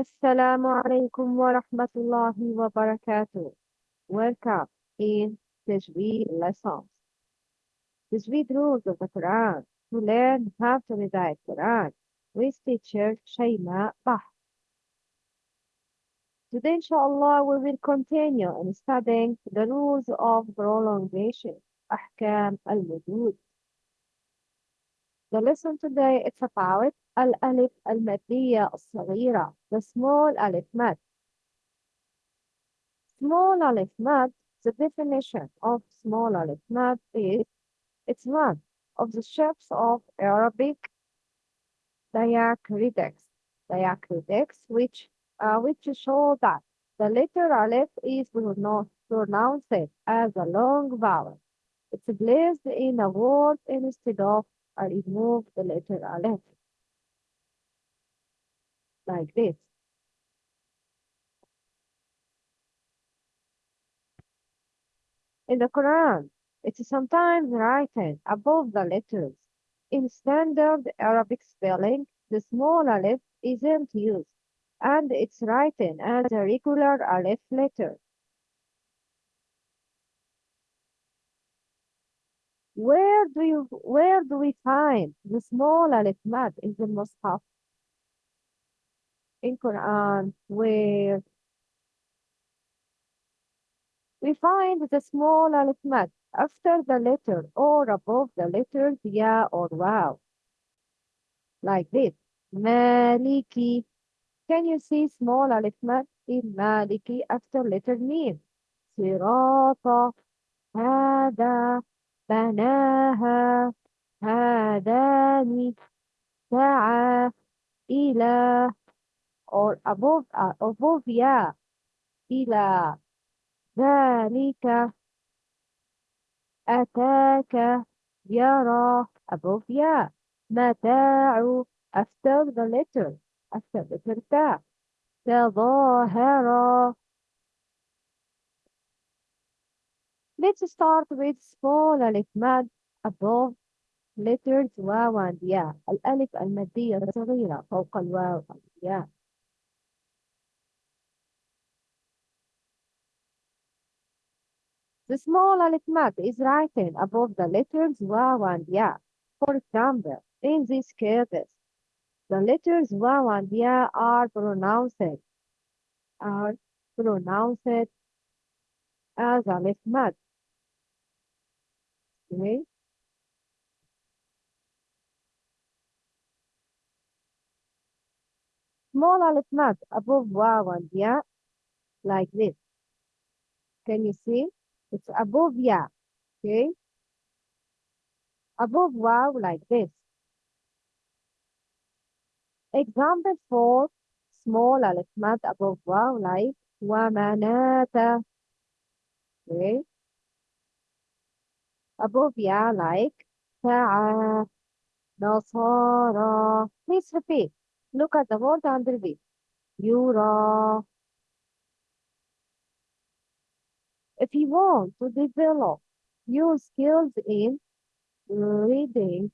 السلام عليكم ورحمة الله وبركاته. Welcome in Tajweed lessons. Tajweed rules of the Quran to learn how to recite Quran with teacher Shayma Bah. Today, inshallah, we will continue in studying the rules of prolongation, أحكام المدود. The lesson today is about الألف المادية الصغيرة, the small alif mad. Small alif mad, the definition of small alif mad is it's one of the shapes of Arabic diacritics, diacritics which uh, which show that the letter alif is pronounced as a long vowel. It's placed in a word instead of a remove the letter alif like this. In the Quran, it is sometimes written above the letters. In standard Arabic spelling, the small alif isn't used, and it's written as a regular alif letter. Where do you where do we find the small al-hikmat in the Mus'haf? In Quran, where we find the small al-hikmat after the letter or above the letter ya or wow. Like this. Maliki. Can you see small al-hikmat in Maliki after letter N? Sirata. Hada. بناها هذان سعى إلى or above uh, above ya إلى ذلك أتاك يرى above ya متاع after the letter after the letter تظاهر Let's start with small alif mad above letters واو and يا الألف المادية الصغيرة فوق الواو والياء The small alif mad is written above the letters واو and يا. For example, in these cases, the letters واو and يا are pronounced are pronounced as alif mad. Okay. Smaller is not above wow and yeah, like this. Can you see? It's above yeah, okay? Above wow like this. Example for small alif mad above wow like ومناتا okay Above, yeah, like Ta'a, Nasara. Please repeat. Look at the word and you Yura. If you want to develop your skills in reading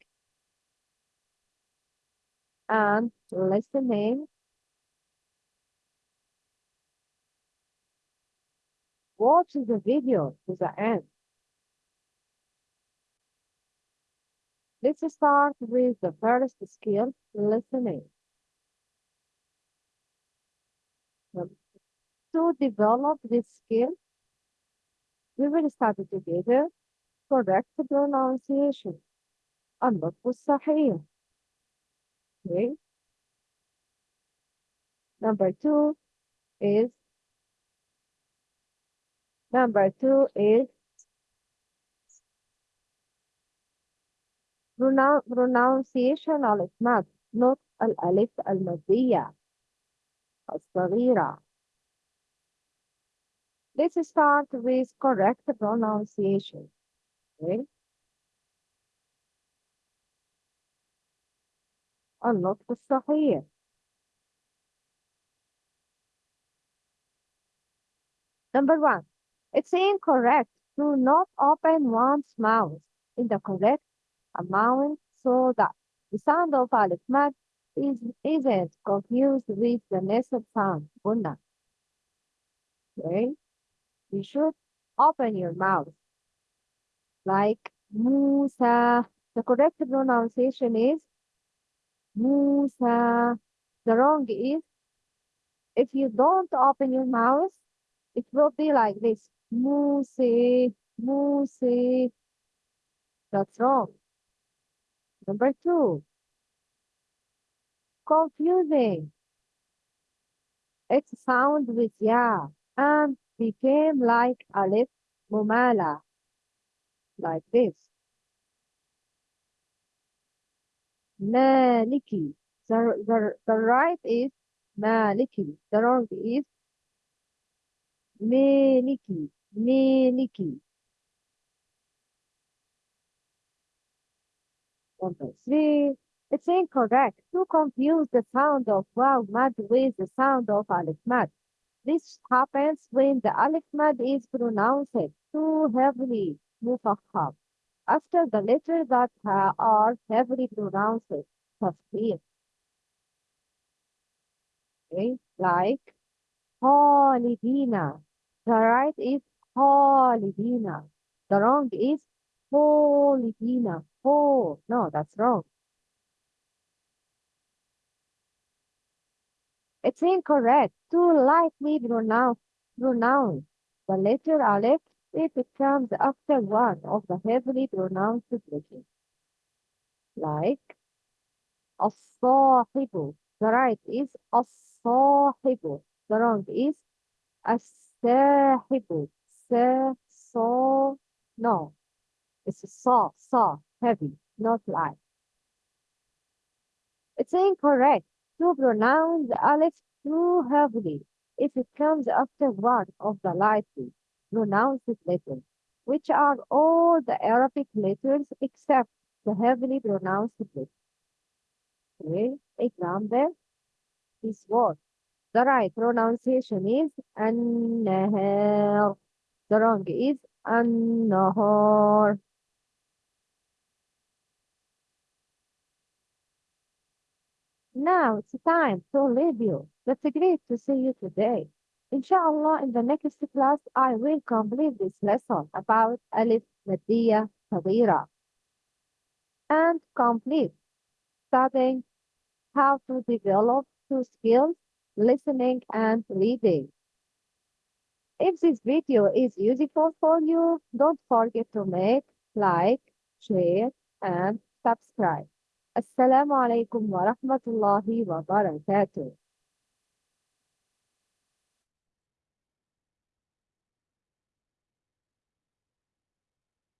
and listening, watch the video to the end. Let's start with the first skill, listening. To develop this skill, we will study together correct pronunciation النطق الصحيح okay number two is number two is pronoun pronunciation الإسمات نطق الألف المادية الصغيرة Let's start with correct pronunciation. Okay. النطق الصحيح. Number one, it's incorrect to not open one's mouth in the correct amount so that the sound of alif mad is, isn't confused with the nasal sound. Bunna. Okay? You should open your mouth like Musa. The correct pronunciation is Musa. The wrong is if you don't open your mouth, it will be like this. Musi, Musi. That's wrong. Number two, confusing. Its sound with ya and became like alif mumala, like this. Maliki. The, the, the right is Maliki. The wrong is Maliki. Maliki. Number three, it's incorrect to confuse the sound of waw mad with the sound of alif mad. This happens when the alif mad is pronounced too heavily, mufakham, after the letters that uh, are heavily pronounced, tafkhim. Okay, like Khalidina. The right is Khalidina. The wrong is Khalidina. Oh, no, that's wrong. It's incorrect to lightly pronounce, pronounce the letter Aleph if it comes after one of the heavily pronounced letters. Like الصاحب. The right is الصاحب. The wrong is الساحب. Sa, so, no. It's soft, soft, heavy, not light. It's incorrect to pronounce the alif too heavily if it comes after one of the lightly pronounced letters, which are all the Arabic letters except the heavily pronounced letters. Okay, example, is what The right pronunciation is an-nahar. The wrong is an-nahar. Now it's time to leave you. That's great to see you today. Inshallah, in the next class, I will complete this lesson about Alif Madiyya Saghira and complete studying how to develop two skills, listening and reading. If this video is useful for you, don't forget to make, like, share, and subscribe. السلام عليكم ورحمة الله وبركاته.